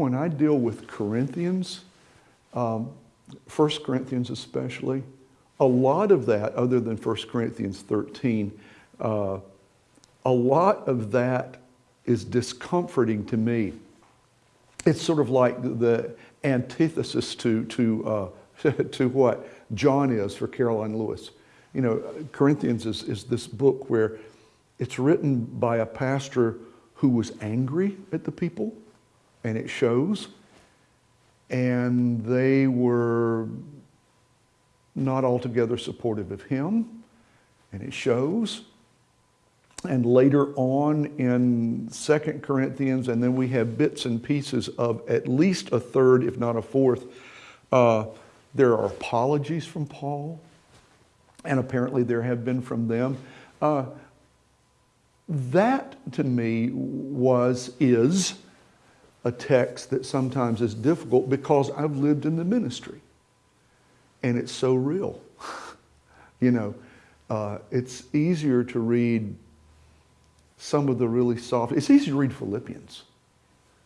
when I deal with Corinthians, um, 1 Corinthians especially, a lot of that, other than 1 Corinthians 13, uh, a lot of that is discomforting to me. It's sort of like the antithesis to, to, uh, to what John is for Caroline Lewis. You know, Corinthians is, is this book where it's written by a pastor who was angry at the people, and it shows. And they were not altogether supportive of him, and it shows. And later on in Second Corinthians, and then we have bits and pieces of at least a third, if not a fourth, uh, there are apologies from Paul, and apparently there have been from them. Uh, that to me was, is a text that sometimes is difficult because I've lived in the ministry and it's so real. you know, uh, it's easier to read some of the really soft, it's easy to read Philippians.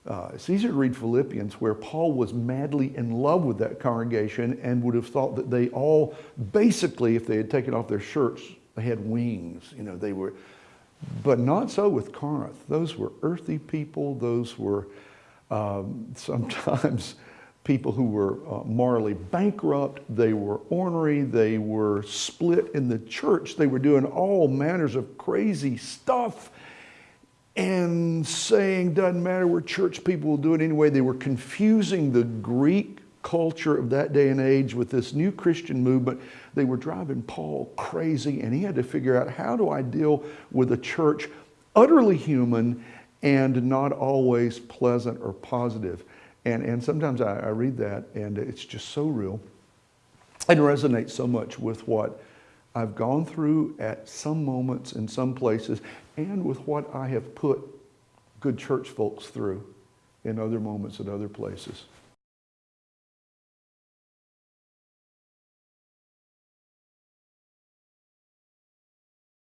Uh, it's easier to read Philippians where Paul was madly in love with that congregation and would have thought that they all, basically, if they had taken off their shirts, they had wings. You know, they were, but not so with Corinth. Those were earthy people. Those were um, sometimes people who were uh, morally bankrupt, they were ornery, they were split in the church, they were doing all manners of crazy stuff and saying, doesn't matter, we're church people, we'll do it anyway. They were confusing the Greek culture of that day and age with this new Christian movement. They were driving Paul crazy, and he had to figure out how do I deal with a church utterly human and not always pleasant or positive. And, and sometimes I, I read that and it's just so real. and resonates so much with what I've gone through at some moments in some places and with what I have put good church folks through in other moments at other places.